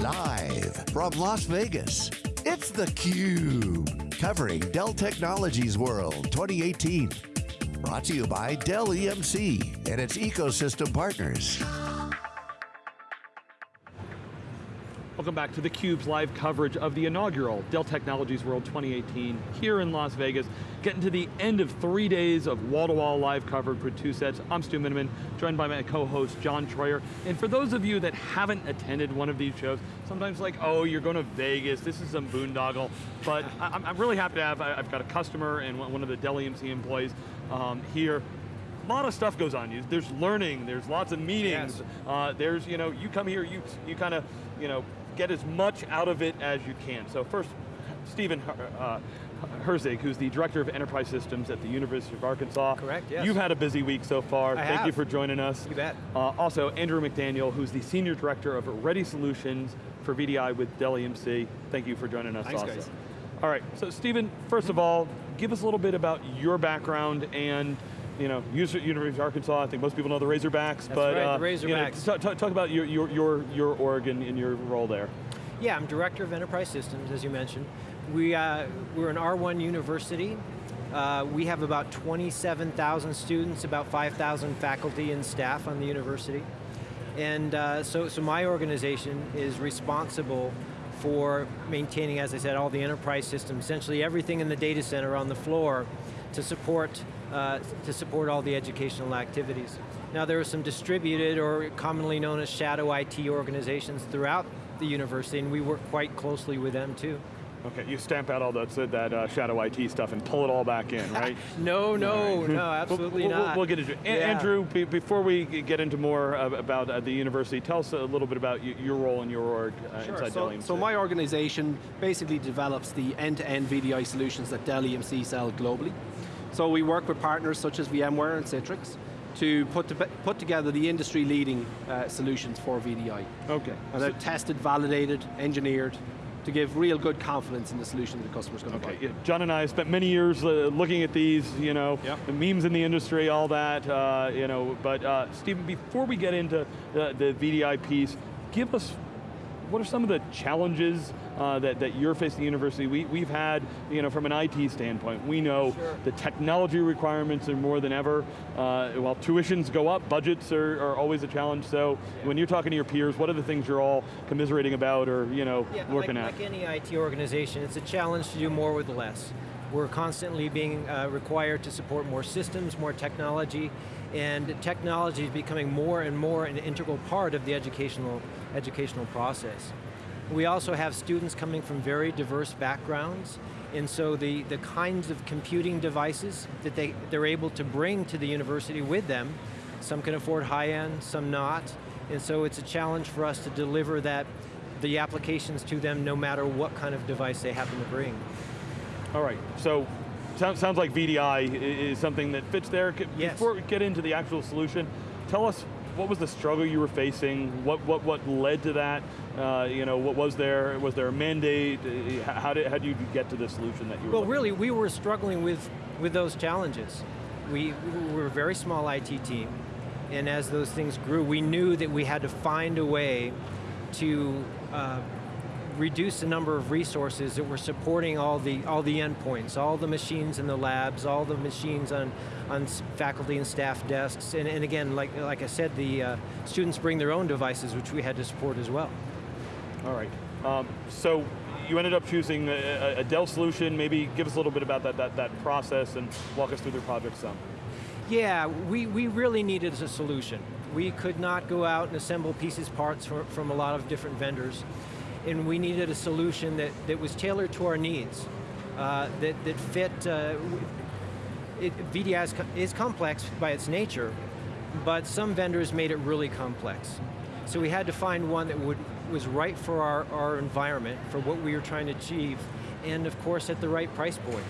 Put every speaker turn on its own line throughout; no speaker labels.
Live from Las Vegas, it's theCUBE. Covering Dell Technologies World 2018. Brought to you by Dell EMC and its ecosystem partners.
Welcome back to theCUBE's live coverage of the inaugural Dell Technologies World 2018 here in Las Vegas. Getting to the end of three days of wall-to-wall -wall live coverage with two sets. I'm Stu Miniman, joined by my co-host John Troyer. And for those of you that haven't attended one of these shows, sometimes like, oh, you're going to Vegas, this is some boondoggle. But I'm really happy to have, I've got a customer and one of the Dell EMC employees um, here a lot of stuff goes on. There's learning, there's lots of meetings. Yes. Uh, there's, you know, you come here, you, you kind of, you know, get as much out of it as you can. So first, Stephen uh, Herzig, who's the Director of Enterprise Systems at the University of Arkansas.
Correct, yes.
You've had a busy week so far.
I
Thank
have.
you for joining us.
You bet.
Uh, also, Andrew McDaniel, who's the Senior Director of Ready Solutions for VDI with Dell EMC. Thank you for joining us
Thanks,
also.
Guys.
All right, so Stephen, first of all, give us a little bit about your background and you know, University of Arkansas, I think most people know the Razorbacks,
That's
but
right,
uh,
the Razorbacks.
You know, talk about your, your, your, your org and, and your role there.
Yeah, I'm Director of Enterprise Systems, as you mentioned. We, uh, we're an R1 university. Uh, we have about 27,000 students, about 5,000 faculty and staff on the university. And uh, so, so my organization is responsible for maintaining, as I said, all the enterprise systems, essentially everything in the data center on the floor to support, uh, to support all the educational activities. Now there are some distributed or commonly known as shadow IT organizations throughout the university, and we work quite closely with them too.
Okay, you stamp out all that, that uh, shadow IT stuff and pull it all back in, right?
no, no, right. no, absolutely
we'll,
not.
We'll, we'll, get into it. Yeah. Andrew, before we get into more about uh, the university, tell us a little bit about your role in your org uh,
sure.
inside
so,
Dell EMC.
So my organization basically develops the end-to-end -end VDI solutions that Dell EMC sell globally. So we work with partners such as VMware and Citrix, to put, to put together the industry-leading uh, solutions for VDI.
Okay.
And they're tested, validated, engineered, to give real good confidence in the solution the customer's going to
okay.
buy.
Yeah. John and I have spent many years uh, looking at these, you know,
yep.
the memes in the industry, all that, uh, you know, but uh, Stephen, before we get into the, the VDI piece, give us, what are some of the challenges uh, that, that you're facing at the university. We, we've had, you know, from an IT standpoint, we know
sure.
the technology requirements are more than ever. Uh, while tuitions go up, budgets are, are always a challenge. So yeah. when you're talking to your peers, what are the things you're all commiserating about or, you know,
yeah,
working
like,
at?
Like any IT organization, it's a challenge to do more with less. We're constantly being uh, required to support more systems, more technology, and technology is becoming more and more an integral part of the educational, educational process. We also have students coming from very diverse backgrounds, and so the, the kinds of computing devices that they, they're able to bring to the university with them, some can afford high-end, some not, and so it's a challenge for us to deliver that, the applications to them no matter what kind of device they happen to bring.
All right, so sounds, sounds like VDI is something that fits there.
Yes.
Before we get into the actual solution, tell us what was the struggle you were facing? What what what led to that? Uh, you know, what was there? Was there a mandate? How did how did you get to the solution that you were?
Well, really, we were struggling with with those challenges. We, we were a very small IT team, and as those things grew, we knew that we had to find a way to uh, reduce the number of resources that were supporting all the all the endpoints, all the machines in the labs, all the machines on on faculty and staff desks, and, and again, like like I said, the uh, students bring their own devices, which we had to support as well.
All right. Um, so you ended up choosing a, a, Dell solution. Maybe give us a little bit about that that that process and walk us through the project some.
Yeah, we, we really needed a solution. We could not go out and assemble pieces, parts from, from a lot of different vendors and we needed a solution that, that was tailored to our needs, uh, that, that fit, uh, it, VDI is, is complex by its nature, but some vendors made it really complex. So we had to find one that would, was right for our, our environment, for what we were trying to achieve, and of course at the right price point.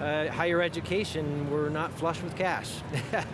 Uh, higher education, we're not flush with cash.
well,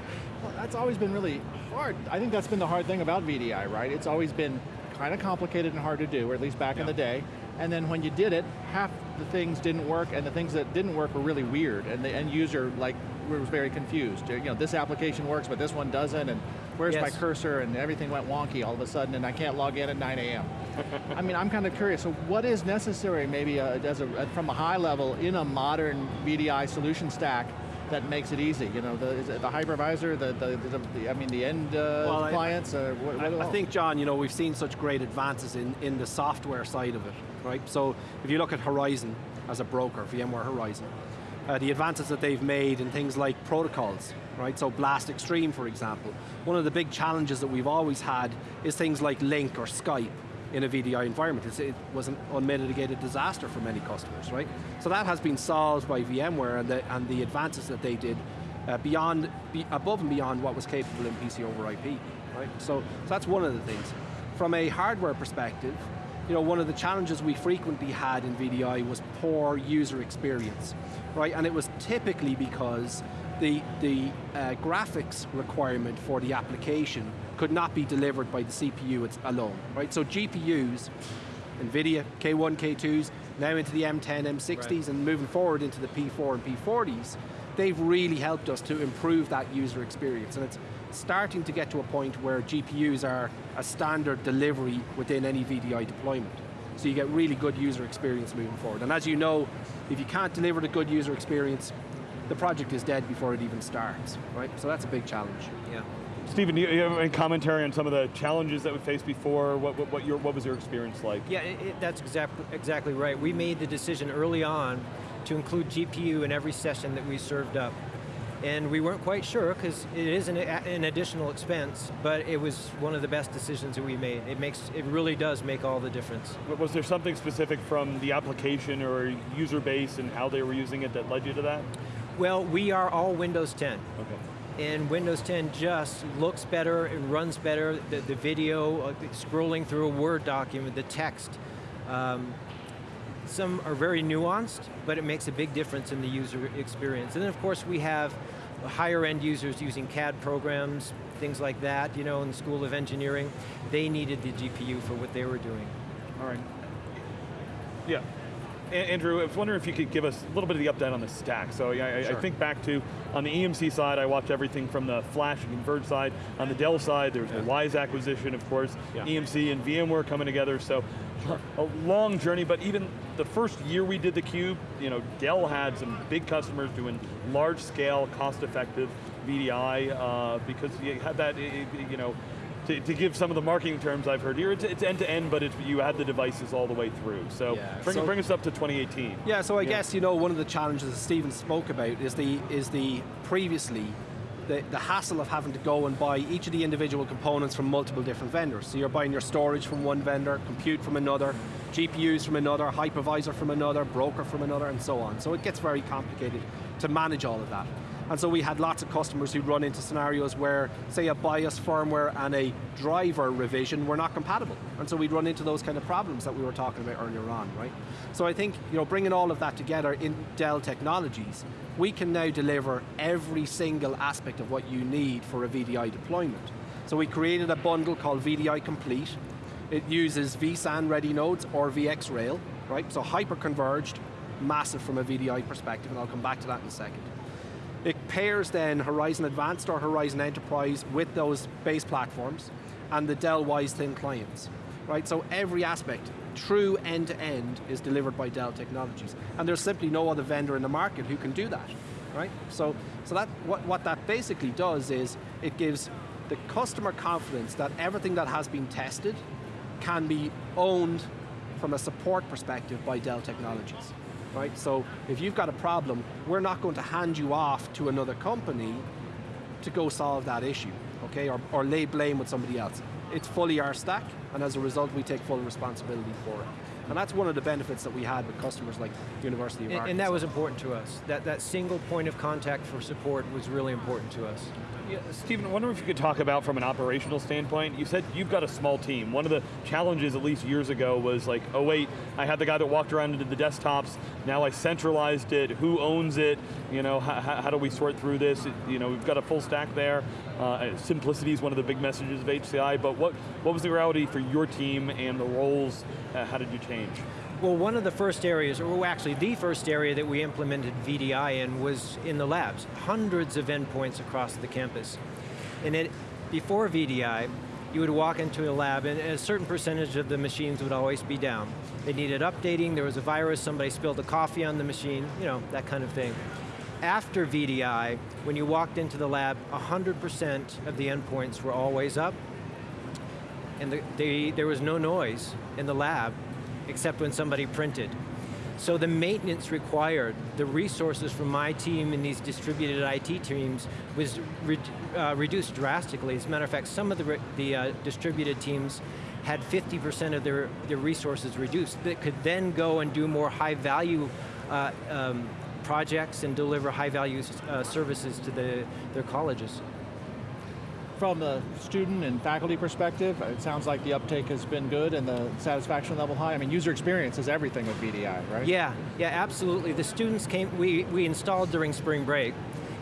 that's always been really hard. I think that's been the hard thing about VDI, right? It's always been kind of complicated and hard to do, or at least back yeah. in the day. And then when you did it, half the things didn't work, and the things that didn't work were really weird, and the end user like was very confused. You know, this application works, but this one doesn't, and where's my cursor, and everything went wonky all of a sudden, and I can't log in at 9 a.m. I mean, I'm kind of curious. So, what is necessary, maybe uh, as a, from a high level, in a modern VDI solution stack that makes it easy? You know, the, is it the hypervisor, the, the, the, the I mean, the end uh,
Well, I-
clients. uh, what,
I,
what
I think, John, you know, we've seen such great advances in, in the software side of it, right? So if you look at Horizon as a broker, VMware Horizon, uh, the advances that they've made in things like protocols, right? So Blast Extreme, for example. One of the big challenges that we've always had is things like Lync or Skype in a VDI environment. It was an unmitigated disaster for many customers, right? So that has been solved by VMware and the, and the advances that they did uh, beyond, be, above and beyond what was capable in PC over IP, right? So, so that's one of the things. From a hardware perspective, you know, one of the challenges we frequently had in VDI was poor user experience, right? And it was typically because the, the uh, graphics requirement for the application could not be delivered by the CPU alone, right? So GPUs, NVIDIA, K1, K2s, now into the M10, M60s,
Right.
and moving forward into the P4 and P40s, they've really helped us to improve that user experience. And it's starting to get to a point where GPUs are a standard delivery within any VDI deployment. So you get really good user experience moving forward. And as you know, if you can't deliver the good user experience, the project is dead before it even starts, right? So that's a big challenge.
Yeah.
Stephen, do you have any commentary on some of the challenges that we faced before? What, what, what, your, what was your experience like?
Yeah, it, it- that's exact, exactly right. We made the decision early on to include GPU in every session that we served up. And we weren't quite sure, because it is an, an additional expense, but it was one of the best decisions that we made. It makes, it really does make all the difference.
Was there something specific from the application or user base and how they were using it that led you to that?
Well, we are all Windows 10.
Okay.
And Windows 10 just looks better, it runs better, the, the video, uh, scrolling through a Word document, the text. Um, some are very nuanced, but it makes a big difference in the user experience. And then of course we have higher end users using CAD programs, things like that, you know, in the School of Engineering. They needed the GPU for what they were doing.
All right.
Yeah. Andrew, I was wondering if you could give us a little bit of the update on the stack. So yeah, I, I think back to, on the EMC side, I watched everything from the Flash and Converge side. On the Dell side, there was the Wyse acquisition, of course,
Yeah.
EMC and VMware coming together, so a long journey, but even the first year we did the Cube, you know, Dell had some big customers doing large scale, cost effective VDI, uh, because you had that, you know, to, to give some of the marketing terms I've heard here, it's, it's end to end, but it's, you had the devices all the way through. So,
Yeah,
bring,
so-
bring us up to 2018.
Yeah, so I
Yeah.
guess you know one of the challenges that Stephen spoke about is the is the previously the, the hassle of having to go and buy each of the individual components from multiple different vendors. So you're buying your storage from one vendor, compute from another, GPUs from another, hypervisor from another, broker from another, and so on. So it gets very complicated to manage all of that. And so we had lots of customers who run into scenarios where, say, a BIOS firmware and a driver revision were not compatible. And so we'd run into those kind of problems that we were talking about earlier on, right? So I think, you know, bringing all of that together in Dell Technologies, we can now deliver every single aspect of what you need for a VDI deployment. So we created a bundle called VDI Complete. It uses vSAN ready nodes or VxRail, right? So hyper-converged, massive from a VDI perspective, and I'll come back to that in a second. It pairs then Horizon Advanced or Horizon Enterprise with those base platforms and the Dell Wyse Thin clients, right? So every aspect, true end-to-end, is delivered by Dell Technologies. And there's simply no other vendor in the market who can do that, right? So, so that, what, what that basically does is it gives the customer confidence that everything that has been tested can be owned from a support perspective by Dell Technologies. Right? So if you've got a problem, we're not going to hand you off to another company to go solve that issue, okay? Or, or lay blame with somebody else. It's fully our stack, and as a result, we take full responsibility for it. And that's one of the benefits that we had with customers like University of
And,
Arkansas.
and that was important to us. That, that single point of contact for support was really important to us.
Yeah, Stephen, I wonder if you could talk about from an operational standpoint, you said you've got a small team. One of the challenges, at least years ago, was like, oh wait, I had the guy that walked around and did the desktops, now I centralized it, who owns it, you know, how, how do we sort through this? It- you know, we've got a full stack there. Uh, simplicity is one of the big messages of HCI, but what, what was the reality for your team and the roles, uh, how did you change?
Well, one of the first areas, or actually the first area that we implemented VDI in was in the labs. Hundreds of endpoints across the campus. And it, before VDI, you would walk into a lab and a certain percentage of the machines would always be down. They needed updating, there was a virus, somebody spilled a coffee on the machine, you know, that kind of thing. After VDI, when you walked into the lab, 100% of the endpoints were always up, and the, the, there was no noise in the lab, except when somebody printed. So the maintenance required, the resources from my team and these distributed IT teams was re uh, reduced drastically. As a matter of fact, some of the, the uh, distributed teams had 50% of their, their resources reduced that could then go and do more high value uh, um, projects and deliver high value uh, services to the, their colleges
from the student and faculty perspective, it sounds like the uptake has been good and the satisfaction level high. I mean, user experience is everything with VDI, right?
Yeah, yeah, absolutely. The students came, we, we installed during spring break,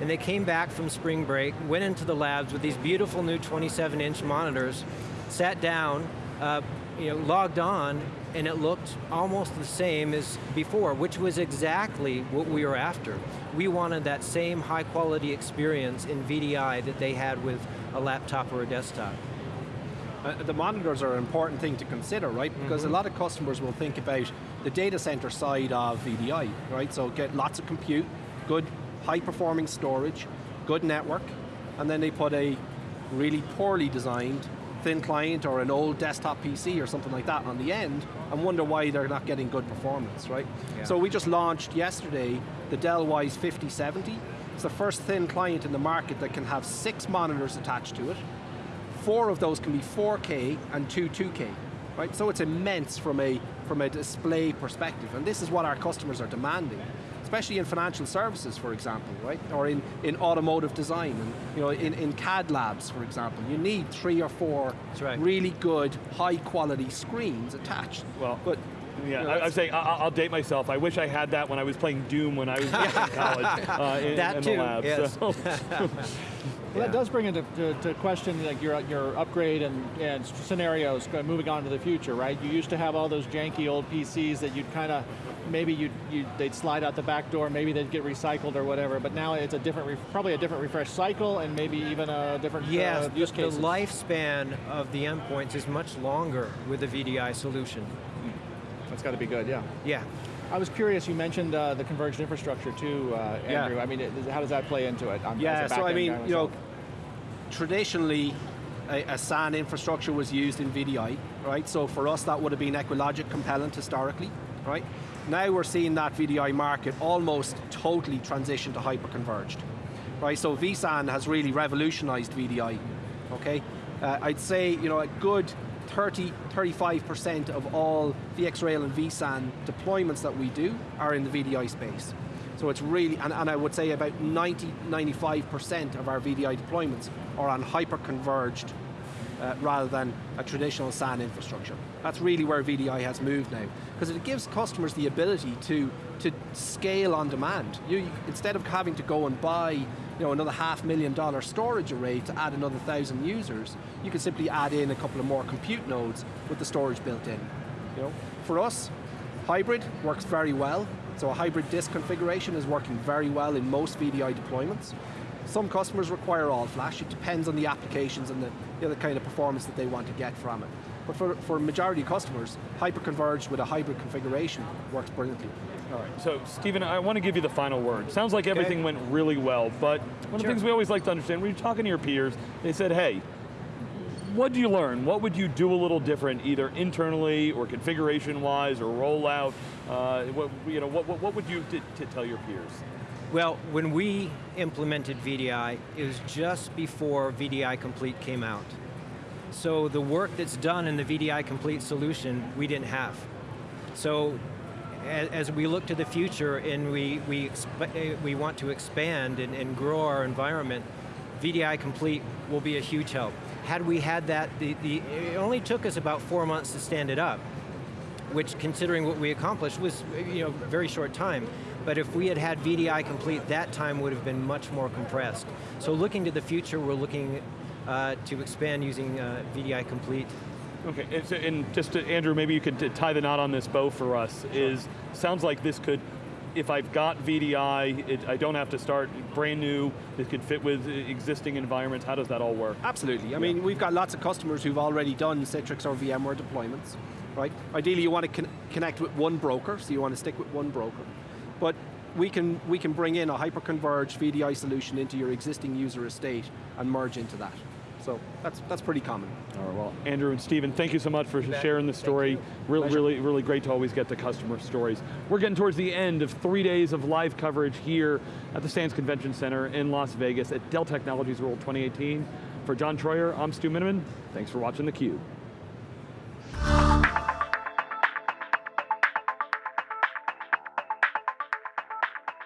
and they came back from spring break, went into the labs with these beautiful new 27 inch monitors, sat down, uh, you know, logged on, and it looked almost the same as before, which was exactly what we were after. We wanted that same high quality experience in VDI that they had with a laptop or a desktop.
Uh, the monitors are an important thing to consider, right? Because mm -hmm. a lot of customers will think about the data center side of VDI, right? So get lots of compute, good high performing storage, good network, and then they put a really poorly designed thin client or an old desktop PC or something like that on the end and wonder why they're not getting good performance, right? Yeah. So we just launched yesterday the Dell Wyse 5070 it's the first thin client in the market that can have six monitors attached to it. Four of those can be 4K and two 2K, right? So it's immense from a, from a display perspective, and this is what our customers are demanding especially in financial services, for example, right? Or in, in automotive design, and you know, in, in CAD labs, for example. You need three or four right. really good, high quality screens attached.
Well, but yeah, I, am saying I, will date myself. I wish I had that when I was playing Doom when I was in college uh, in,
that
in
too,
the lab.
Yes. So.
Well, that does bring into to, to question like your your upgrade and, and scenarios moving on to the future, right? You used to have all those janky old PCs that you'd kind of maybe you'd, you they'd slide out the back door, maybe they'd get recycled or whatever. But now it's a different, probably a different refresh cycle, and maybe even a different
yes,
uh, use
case. the lifespan of the endpoints is much longer with the VDI solution.
That's got to be good, yeah.
Yeah.
I was curious, you mentioned uh, the converged infrastructure too, uh, Andrew. Yeah. I mean, it, how does that play into it? I'm,
yeah, so I mean, you know, traditionally, a, a, SAN infrastructure was used in VDI, right? So for us, that would have been EqualLogic Compellent historically, right? Now we're seeing that VDI market almost totally transition to hyper-converged, right? So vSAN has really revolutionized VDI, okay? Uh, I'd say, you know, a good 30, 35% of all VxRail and vSAN deployments that we do are in the VDI space. So it's really, and, and I would say about 90, 95% of our VDI deployments are on hyper-converged uh, rather than a traditional SAN infrastructure. That's really where VDI has moved now, because it gives customers the ability to, to scale on demand. You, instead of having to go and buy you know, another half million dollar storage array to add another thousand users, you can simply add in a couple of more compute nodes with the storage built in. You know? For us, hybrid works very well. So a hybrid disk configuration is working very well in most VDI deployments. Some customers require all flash. It depends on the applications and the, you know, the kind of performance that they want to get from it. But for, for majority customers, hyper-converged with a hybrid configuration works brilliantly.
All right, so Stephen, I want to give you the final word. Sounds like everything okay. went really well, but one of the things we always like to understand, when you're talking to your peers, they said, hey, what do you learn? What would you do a little different, either internally or configuration-wise or rollout? Uh, what, you know, what, what, what would you tell your peers?
Well, when we implemented VDI, it was just before VDI Complete came out. So the work that's done in the VDI Complete solution, we didn't have. So as we look to the future and we, we, eh, we want to expand and, and grow our environment, VDI Complete will be a huge help. Had we had that, the, the, it only took us about four months to stand it up, which considering what we accomplished was you know, very short time. But if we had had VDI Complete, that time would have been much more compressed. So looking to the future, we're looking uh, to expand using uh, VDI Complete
Okay, and, so, and just to, Andrew, maybe you could tie the knot on this bow for us. Sure. Is sounds like this could if I've got VDI, it, I don't have to start brand new, it could fit with existing environments, how does that all work?
Absolutely. I mean, we've got lots of customers who've already done Citrix or VMware deployments, right? Ideally, you want to con connect with one broker, so you want to stick with one broker. But we can, we can bring in a hyper-converged VDI solution into your existing user estate and merge into that. So that's, that's pretty common.
All right, well, Andrew and Stephen, thank you so much for
bet.
sharing the story. Really,
Pleasure.
really, really great to always get the customer stories. We're getting towards the end of three days of live coverage here at the Sands Convention Center in Las Vegas at Dell Technologies World 2018. For John Troyer, I'm Stu Miniman. Thanks for watching theCUBE.